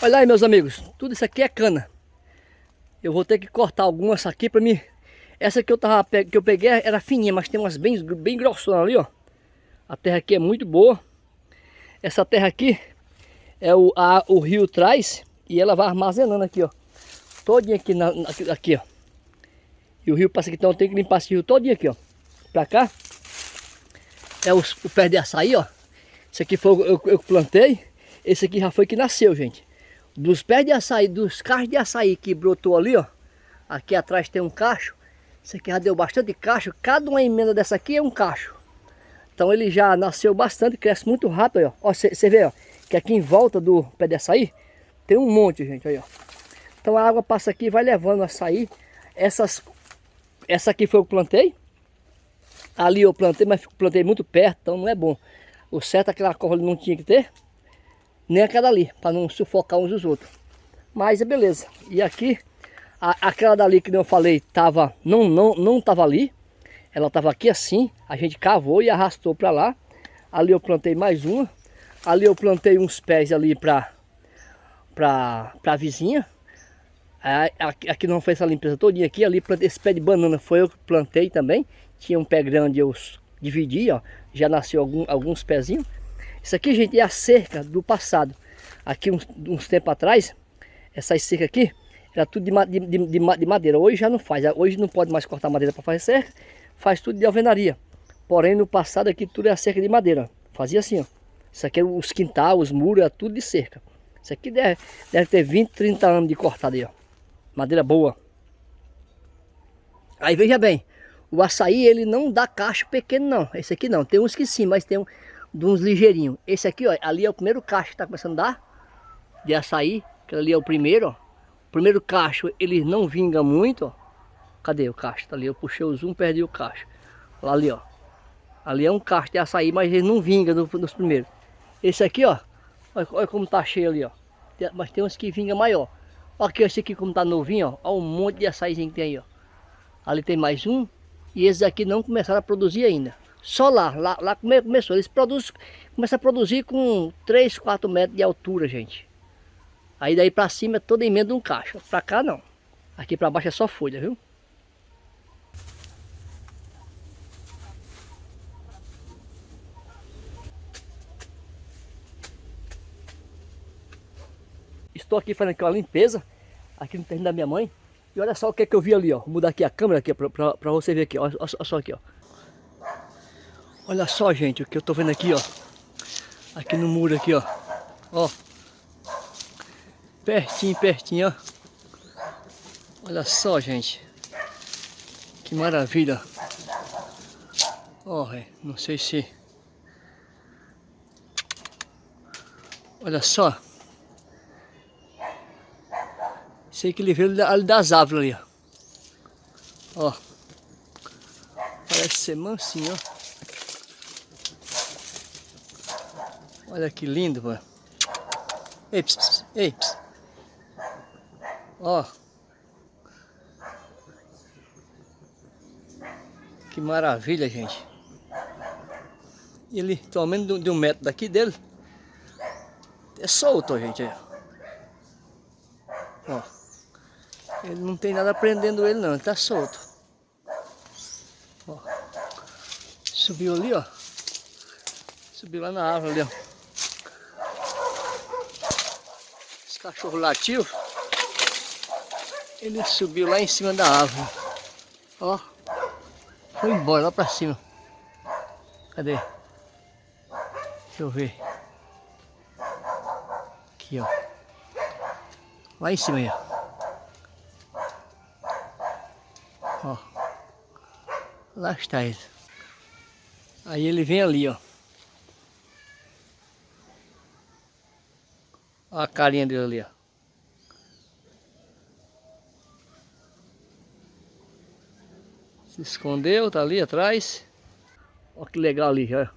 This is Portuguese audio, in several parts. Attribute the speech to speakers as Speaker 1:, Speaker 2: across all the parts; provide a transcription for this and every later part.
Speaker 1: Olha aí, meus amigos, tudo isso aqui é cana. Eu vou ter que cortar algumas aqui para mim. Essa que eu tava que eu peguei era fininha, mas tem umas bem bem grossonas ali, ó. A terra aqui é muito boa. Essa terra aqui é o a, o rio traz e ela vai armazenando aqui, ó. Todinha aqui na, aqui, aqui, ó. E o rio passa aqui, então tem que limpar esse rio todinho aqui, ó. Pra cá é os, o pé de açaí, ó. Esse aqui foi eu, eu plantei. Esse aqui já foi que nasceu, gente. Dos pés de açaí, dos cachos de açaí que brotou ali, ó. Aqui atrás tem um cacho. Esse aqui já deu bastante cacho. Cada uma emenda dessa aqui é um cacho. Então ele já nasceu bastante, cresce muito rápido, ó. Você vê, ó, que aqui em volta do pé de açaí tem um monte, gente, aí, ó. Então a água passa aqui e vai levando açaí. Essas, essa aqui foi o que plantei. Ali eu plantei, mas plantei muito perto, então não é bom. O certo aquela corda não tinha que ter nem aquela ali, para não sufocar uns dos outros. Mas é beleza. E aqui, a, aquela dali que eu falei, tava, não, não, não tava ali. Ela tava aqui assim, a gente cavou e arrastou para lá. Ali eu plantei mais uma. Ali eu plantei uns pés ali para para a vizinha. Aqui não foi essa limpeza todinha aqui. Ali esse pé de banana foi eu que plantei também. Tinha um pé grande, eu dividi, ó. Já nasceu algum, alguns pezinhos. Isso aqui, gente, é a cerca do passado. Aqui, uns, uns tempos atrás, essa cerca aqui, era tudo de, de, de, de, madeira. Hoje já não faz. Hoje não pode mais cortar madeira para fazer cerca. Faz tudo de alvenaria. Porém, no passado aqui, tudo é a cerca de madeira. Fazia assim, ó. Isso aqui, os quintal, os muros, é tudo de cerca. Isso aqui deve, deve ter 20, 30 anos de cortada aí, ó. Madeira boa. Aí, veja bem. O açaí, ele não dá cacho pequeno, não. Esse aqui não. Tem uns que sim, mas tem um de uns ligeirinhos. Esse aqui, ó, ali é o primeiro cacho que está começando a dar de açaí, que ali é o primeiro, ó. O primeiro cacho, ele não vinga muito, ó. Cadê o cacho? Tá ali, eu puxei o zoom, perdi o cacho. Lá ali, ó. Ali é um cacho de açaí, mas ele não vinga no, nos primeiros. Esse aqui, ó, olha, olha, como tá cheio ali, ó. Mas tem uns que vinga maior. Olha aqui, esse aqui como tá novinho, ó. Olha um monte de açaizinho que tem aí, ó. Ali tem mais um. E esses aqui não começaram a produzir ainda. Só lá, lá, começou. Eles produzem, começam a produzir com 3, 4 metros de altura, gente. Aí daí pra cima é toda emenda um caixa. Pra cá não. Aqui pra baixo é só folha, viu? Estou aqui fazendo aqui uma limpeza aqui no terreno da minha mãe. E olha só o que, é que eu vi ali, ó. Vou mudar aqui a câmera aqui para você ver aqui, ó. Olha só aqui, ó. Olha só, gente, o que eu tô vendo aqui, ó. Aqui no muro aqui, ó. Ó. Pertinho, pertinho, ó. Olha só, gente. Que maravilha. Ó, não sei se... Olha só. Sei que ele veio ali das árvores ali, ó. Ó. Parece ser mansinho, ó. Olha que lindo, mano. Ei, ps, ei, ps. Ó. Que maravilha, gente. Ele, pelo menos de um metro daqui dele, é solto, gente. Ó. Ele não tem nada prendendo ele não, ele tá solto. Ó. Subiu ali, ó. Subiu lá na árvore ali, ó. Cachorro latiu, ele subiu lá em cima da árvore. Ó, foi embora lá pra cima. Cadê? Deixa eu ver. Aqui, ó. Lá em cima aí, ó. Ó. Lá está ele. Aí ele vem ali, ó. Olha a carinha dele ali, ó. Se escondeu, tá ali atrás. Olha que legal ali, ó.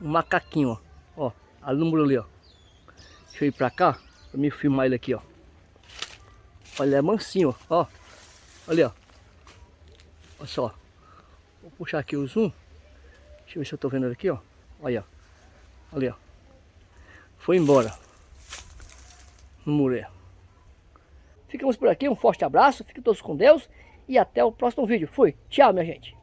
Speaker 1: Um macaquinho, ó. Ó, ali ali, ó. Deixa eu ir pra cá, pra me filmar ele aqui, ó. Olha, é mansinho, ó. Olha, ó. Olha só. Vou puxar aqui o zoom. Deixa eu ver se eu tô vendo ele aqui, ó. Olha, ó. Ali, ó. Foi embora. Mulher. Ficamos por aqui, um forte abraço, fiquem todos com Deus e até o próximo vídeo. Fui, tchau minha gente.